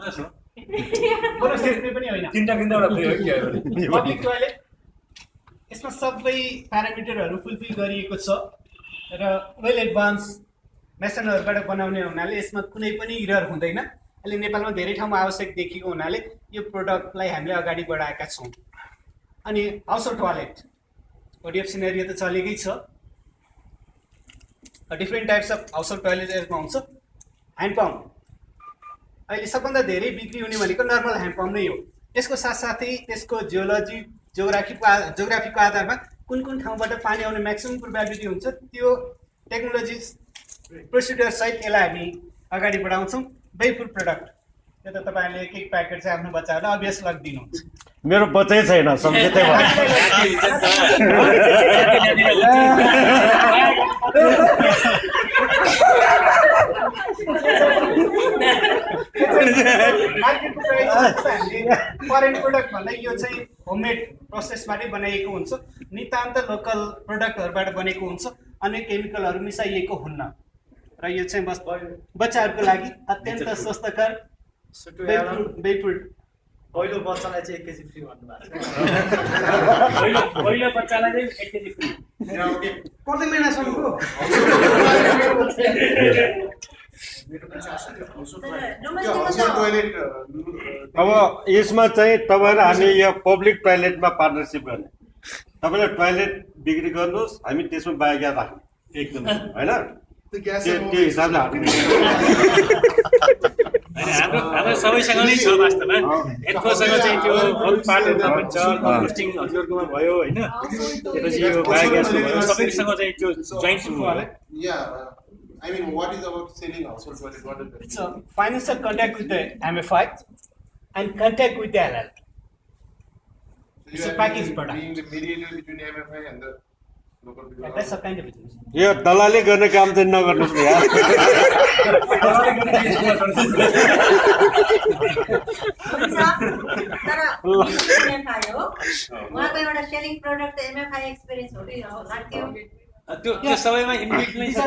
पचास हो तिनवटा? पब्लिक टोयलेट यसमा सबै प्यारामिटरहरू फुलफिल गरिएको छ र वेल एडभान्स मेसनहरूबाट बनाउने हुनाले यसमा कुनै पनि इरर हुँदैन अहिले नेपालमा धेरै ठाउँमा आवश्यक देखिएको हुनाले यो प्रोडक्टलाई हामीले अगाडि बढाएका छौँ अनि हाउस टोयलेट ओडिएफ सिनेरियो त चलेकै छ different types of house toilet यसमा हुन्छ ह्यान्ड पम्प अहिले सबभन्दा धेरै बिक्री हुने भनेको नर्मल ह्यान्ड पम्प नै हो। यसको साथसाथै त्यसको जियोलोजी जियोग्राफीको आ जियोग्राफीको आधारमा कुन कुन ठाउँबाट पानी आउने म्याक्सिमम् प्रोभाबिलिटी हुन्छ त्यो टेक्नोलोजी प्रोसिडियर सहित यसलाई हामी अगाडि बढाउँछौँ। बेफुल प्रडक्ट त्यो त तपाईँहरूले एक एक प्याकेट चाहिँ आफ्नो बच्चाहरूलाई अभ्यास लगिदिनुहुन्छ। मेरो बच्चै छैन सम्झिँदै मार्केटको प्राइस हामीले फरेन प्रडक्ट भन्दा यो चाहिँ होममेड प्रोसेसबाटै बनाइएको हुन्छ। नितान्त लोकल प्रडक्टहरूबाट बनेको हुन्छ अन्य केमिकलहरू मिसाइएको हुन्न। र यो चाहिँ बस बच्चाहरूको लागि अत्यन्त स्वस्थकर बेफुल पहिलो बच्चालाई चाहिँ एक केजी फ्री भन्नुभएको छ। पहिलो पहिलो बच्चालाई चाहिँ एक केजी फ्री। कति महिनासम्मको? अब यसमा चाहिँ तपाईँहरू हामी यो पब्लिक टोइलेटमा पार्टनरसिप गर्ने। तपाईँले टोइलेट बिक्री गर्नुहोस् हामी त्यसमा बायोग्यास राख्ने। एकदम होइन? त्यो हिसाबले हाल्ने। हाम्रो सबैसँग नै छ वास्तवमा। एन्फोसँग चाहिँ त्यो अरू पार्टहरूमा पनि छ कम्पोस्टिङ हजुरहरूकोमा भयो होइन? त्यसपछि यो बायोग्यासको भयो सबैसँग चाहिँ त्यो joint सुरु भयो Yeah, uh, I mean, what is about selling household toilet? What is the It's a financial contact with the MFI and contact with the LL. So it's you a are package being- product. Being the mediator between MFI and the local people. And that's a kind of business. यो दलाली गर्ने काम चाहिँ नगर्नुहोस् न यार तर MFI हो उहाँको एउटा सेलिङ प्रडक्ट त एमएफआई एक्सपिरियन्स हो कि हो लाग्थ्यो त्यो त्यो सबैमा इन्क्लुड नै छ.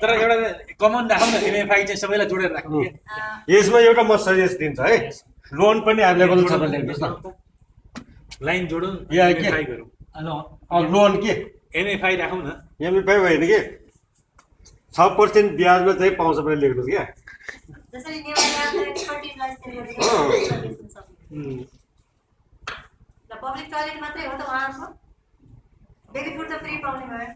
तर एउटा कमन राखौँ न एमएफआई चाहिँ सबैलाई जोडेर राख्ने यसमा एउटा म सजेस्ट दिन्छु है। लोन पनि एभाइलेबल छ भने लेख्नुहोस् न। लाइन जोडौँ या के? लोन के? एमएफआई राखौँ न। एमएफआई होइन कि? छ पर्सेन्ट ब्याजमा चाहिँ पाउँछ भने लेख्नुहोस् क्या। पब्लिक टोयलेट मात्रै हो त उहाँको। बेबी फुड त फ्री पाउने भयो।